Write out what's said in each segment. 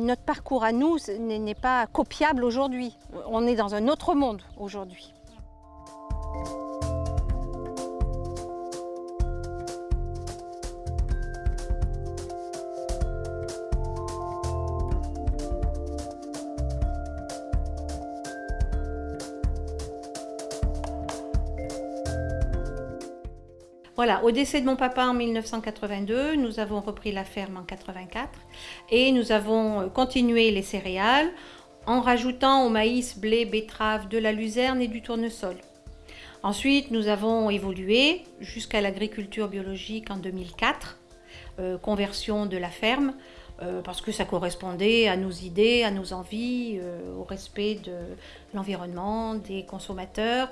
Notre parcours à nous n'est pas copiable aujourd'hui. On est dans un autre monde aujourd'hui. Voilà, au décès de mon papa en 1982, nous avons repris la ferme en 84 et nous avons euh, continué les céréales en rajoutant au maïs, blé, betterave, de la luzerne et du tournesol. Ensuite, nous avons évolué jusqu'à l'agriculture biologique en 2004, euh, conversion de la ferme, euh, parce que ça correspondait à nos idées, à nos envies, au respect de l'environnement, des consommateurs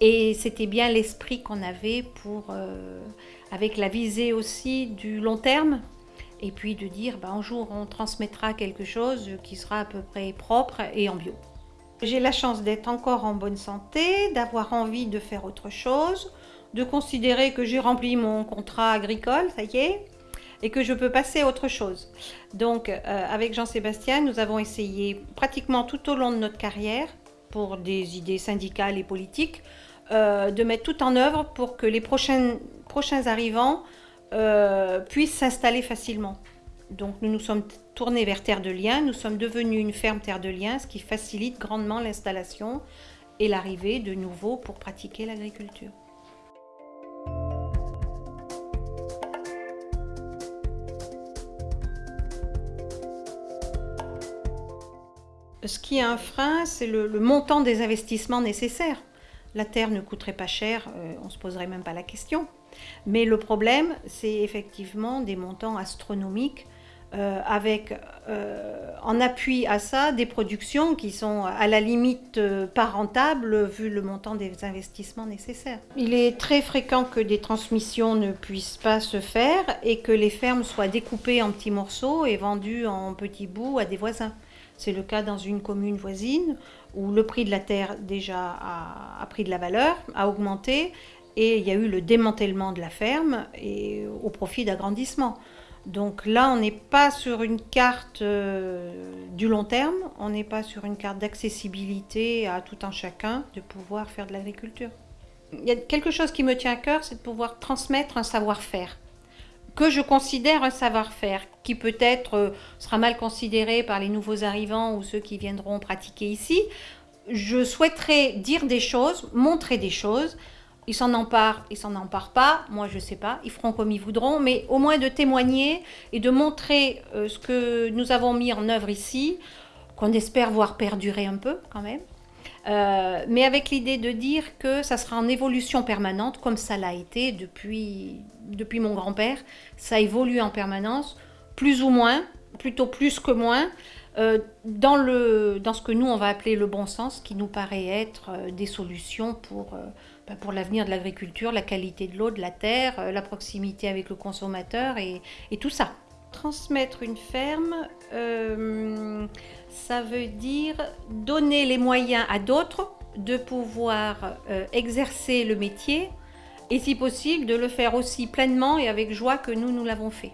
et c'était bien l'esprit qu'on avait pour, euh, avec la visée aussi du long terme, et puis de dire bah, un jour on transmettra quelque chose qui sera à peu près propre et en bio. J'ai la chance d'être encore en bonne santé, d'avoir envie de faire autre chose, de considérer que j'ai rempli mon contrat agricole, ça y est, et que je peux passer à autre chose. Donc euh, avec Jean-Sébastien, nous avons essayé pratiquement tout au long de notre carrière, pour des idées syndicales et politiques, euh, de mettre tout en œuvre pour que les prochains, arrivants euh, puissent s'installer facilement. Donc nous nous sommes tournés vers Terre de Liens, nous sommes devenus une ferme Terre de Liens, ce qui facilite grandement l'installation et l'arrivée de nouveaux pour pratiquer l'agriculture. Ce qui est un frein, c'est le montant des investissements nécessaires la terre ne coûterait pas cher, euh, on ne se poserait même pas la question. Mais le problème, c'est effectivement des montants astronomiques euh, avec euh, en appui à ça des productions qui sont à la limite pas rentables vu le montant des investissements nécessaires. Il est très fréquent que des transmissions ne puissent pas se faire et que les fermes soient découpées en petits morceaux et vendues en petits bouts à des voisins. C'est le cas dans une commune voisine où le prix de la terre déjà a, pris de la valeur, a augmenté, et il y a eu le démantèlement de la ferme et au profit d'agrandissement. Donc là, on n'est pas sur une carte euh, du long terme, on n'est pas sur une carte d'accessibilité à tout un chacun de pouvoir faire de l'agriculture. Il y a quelque chose qui me tient à cœur, c'est de pouvoir transmettre un savoir-faire que je considère un savoir-faire qui peut-être euh, sera mal considéré par les nouveaux arrivants ou ceux qui viendront pratiquer ici. Je souhaiterais dire des choses, montrer des choses. Ils s'en emparent, ils s'en emparent pas, moi je sais pas, ils feront comme ils voudront, mais au moins de témoigner et de montrer euh, ce que nous avons mis en œuvre ici, qu'on espère voir perdurer un peu quand même. Euh, mais avec l'idée de dire que ça sera en évolution permanente, comme ça l'a été depuis, depuis mon grand-père. Ça évolue en permanence, plus ou moins, plutôt plus que moins, euh, dans, le, dans ce que nous, on va appeler le bon sens, qui nous paraît être euh, des solutions pour, bah, pour l'avenir de l'agriculture, la qualité de l'eau, de la terre, la proximité avec le consommateur et, et tout ça. Transmettre une ferme, ça veut dire donner les moyens à d'autres de pouvoir euh, exercer le métier et si possible de le faire aussi pleinement et avec joie que nous, nous l'avons fait.